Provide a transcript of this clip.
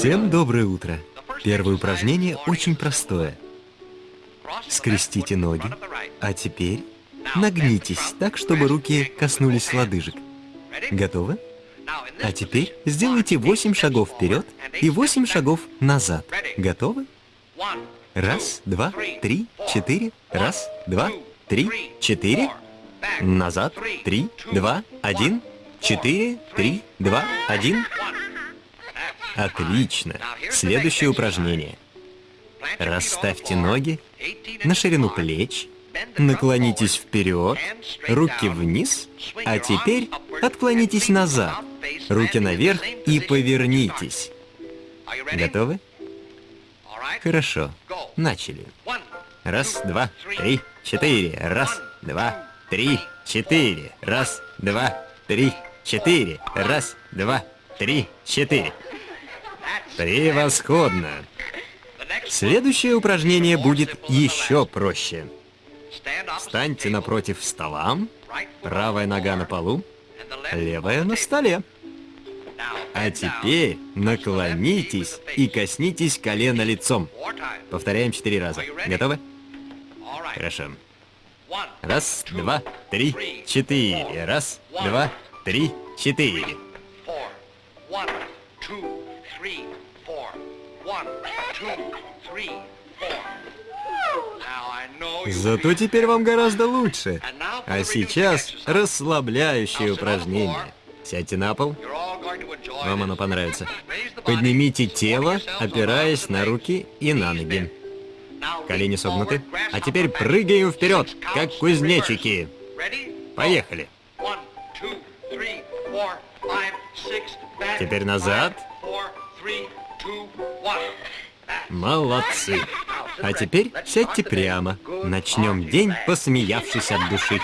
Всем доброе утро. Первое упражнение очень простое. Скрестите ноги, а теперь нагнитесь так, чтобы руки коснулись лодыжек. Готовы? А теперь сделайте 8 шагов вперед и 8 шагов назад. Готовы? Раз, два, три, четыре. Раз, два, три, четыре. Назад. Три, два, один. Четыре, три, два, один. Отлично. Следующее упражнение. Расставьте ноги на ширину плеч, наклонитесь вперед, руки вниз, а теперь отклонитесь назад, руки наверх и повернитесь. Готовы? Хорошо. Начали. Раз, два, три, четыре. Раз, два, три, четыре. Раз, два, три, четыре. Раз, два, три, четыре. Превосходно! Следующее упражнение будет еще проще. Встаньте напротив стола, правая нога на полу, левая на столе. А теперь наклонитесь и коснитесь колена лицом. Повторяем четыре раза. Готовы? Хорошо. Раз, два, три, четыре. Раз, два, три, четыре. Зато теперь вам гораздо лучше. А сейчас расслабляющее упражнение. Сядьте на пол. Вам оно понравится. Поднимите тело, опираясь на руки и на ноги. Колени согнуты. А теперь прыгаем вперед, как кузнечики. Поехали. Теперь назад. Молодцы. А теперь сядьте прямо. Начнем день, посмеявшись от души.